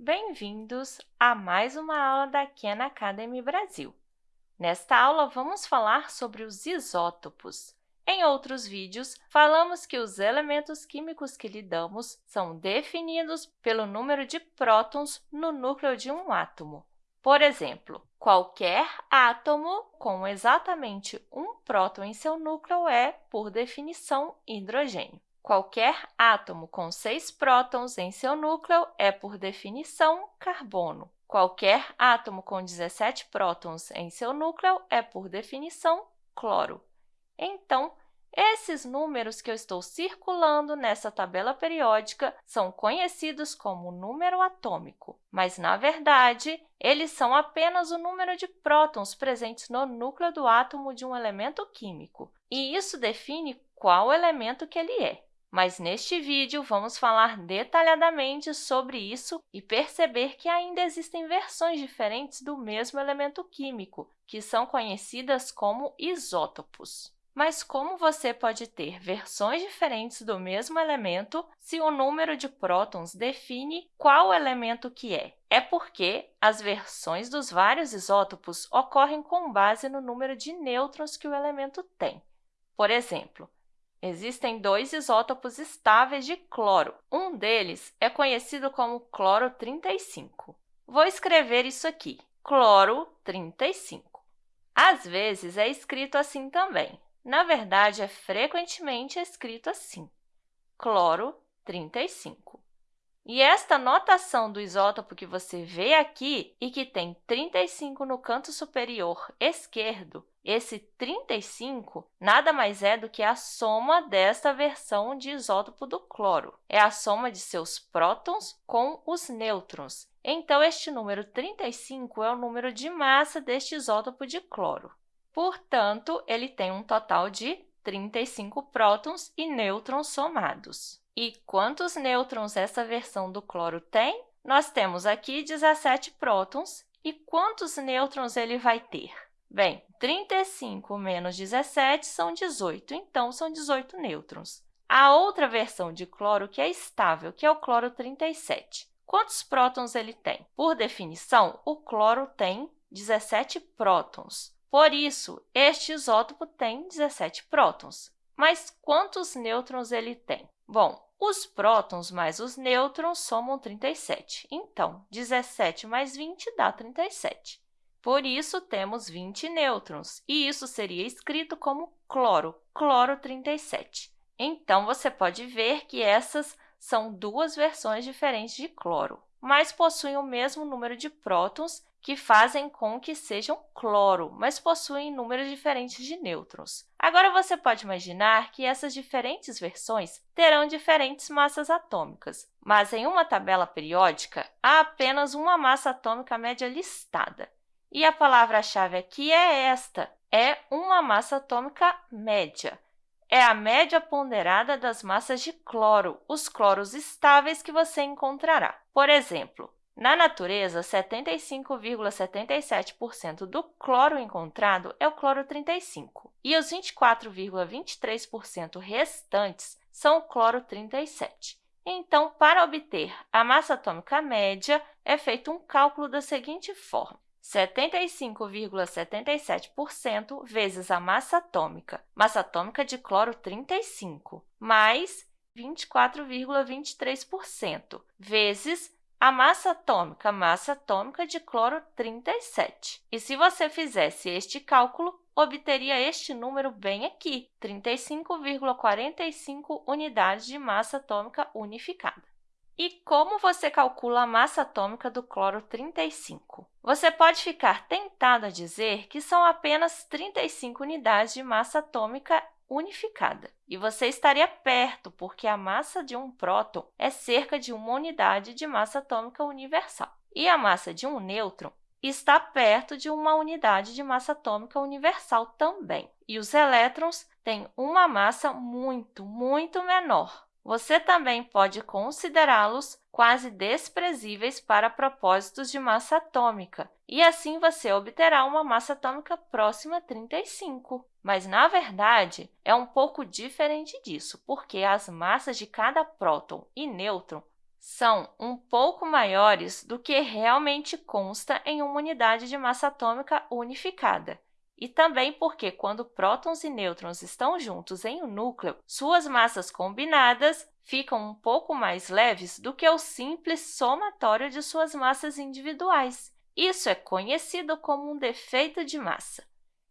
Bem-vindos a mais uma aula da Khan Academy Brasil. Nesta aula, vamos falar sobre os isótopos. Em outros vídeos, falamos que os elementos químicos que lidamos são definidos pelo número de prótons no núcleo de um átomo. Por exemplo, qualquer átomo com exatamente um próton em seu núcleo é, por definição, hidrogênio. Qualquer átomo com seis prótons em seu núcleo é, por definição, carbono. Qualquer átomo com 17 prótons em seu núcleo é, por definição, cloro. Então, esses números que eu estou circulando nessa tabela periódica são conhecidos como número atômico, mas, na verdade, eles são apenas o número de prótons presentes no núcleo do átomo de um elemento químico, e isso define qual elemento que ele é. Mas, neste vídeo, vamos falar detalhadamente sobre isso e perceber que ainda existem versões diferentes do mesmo elemento químico, que são conhecidas como isótopos. Mas como você pode ter versões diferentes do mesmo elemento se o número de prótons define qual elemento que é? É porque as versões dos vários isótopos ocorrem com base no número de nêutrons que o elemento tem. Por exemplo, existem dois isótopos estáveis de cloro. Um deles é conhecido como cloro 35. Vou escrever isso aqui, cloro 35. Às vezes, é escrito assim também, na verdade, é frequentemente escrito assim, cloro 35. E esta notação do isótopo que você vê aqui e que tem 35 no canto superior esquerdo, esse 35 nada mais é do que a soma desta versão de isótopo do cloro. É a soma de seus prótons com os nêutrons. Então, este número 35 é o número de massa deste isótopo de cloro. Portanto, ele tem um total de 35 prótons e nêutrons somados. E quantos nêutrons essa versão do cloro tem? Nós temos aqui 17 prótons. E quantos nêutrons ele vai ter? Bem, 35 menos 17 são 18, então são 18 nêutrons. A outra versão de cloro que é estável, que é o cloro 37. Quantos prótons ele tem? Por definição, o cloro tem 17 prótons. Por isso, este isótopo tem 17 prótons. Mas quantos nêutrons ele tem? Bom, os prótons mais os nêutrons somam 37. Então, 17 mais 20 dá 37. Por isso, temos 20 nêutrons, e isso seria escrito como cloro, cloro 37. Então, você pode ver que essas são duas versões diferentes de cloro, mas possuem o mesmo número de prótons que fazem com que sejam cloro, mas possuem números diferentes de nêutrons. Agora, você pode imaginar que essas diferentes versões terão diferentes massas atômicas, mas em uma tabela periódica, há apenas uma massa atômica média listada. E a palavra-chave aqui é esta, é uma massa atômica média. É a média ponderada das massas de cloro, os cloros estáveis que você encontrará. Por exemplo, na natureza, 75,77% do cloro encontrado é o cloro 35 e os 24,23% restantes são o cloro 37. Então, para obter a massa atômica média, é feito um cálculo da seguinte forma. 75,77% vezes a massa atômica, massa atômica de cloro 35, mais 24,23%, vezes a massa atômica, massa atômica de cloro 37. E se você fizesse este cálculo, obteria este número bem aqui, 35,45 unidades de massa atômica unificada. E como você calcula a massa atômica do cloro 35? Você pode ficar tentado a dizer que são apenas 35 unidades de massa atômica unificada. E você estaria perto, porque a massa de um próton é cerca de uma unidade de massa atômica universal. E a massa de um nêutron está perto de uma unidade de massa atômica universal também. E os elétrons têm uma massa muito, muito menor. Você também pode considerá-los quase desprezíveis para propósitos de massa atômica, e assim você obterá uma massa atômica próxima a 35. Mas, na verdade, é um pouco diferente disso, porque as massas de cada próton e nêutron são um pouco maiores do que realmente consta em uma unidade de massa atômica unificada. E também porque, quando prótons e nêutrons estão juntos em um núcleo, suas massas combinadas ficam um pouco mais leves do que o simples somatório de suas massas individuais. Isso é conhecido como um defeito de massa.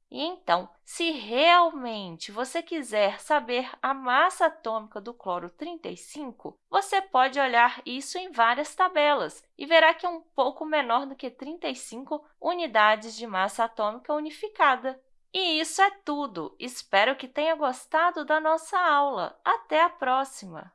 E então, se realmente você quiser saber a massa atômica do cloro 35, você pode olhar isso em várias tabelas e verá que é um pouco menor do que 35 unidades de massa atômica unificada. E isso é tudo! Espero que tenha gostado da nossa aula. Até a próxima!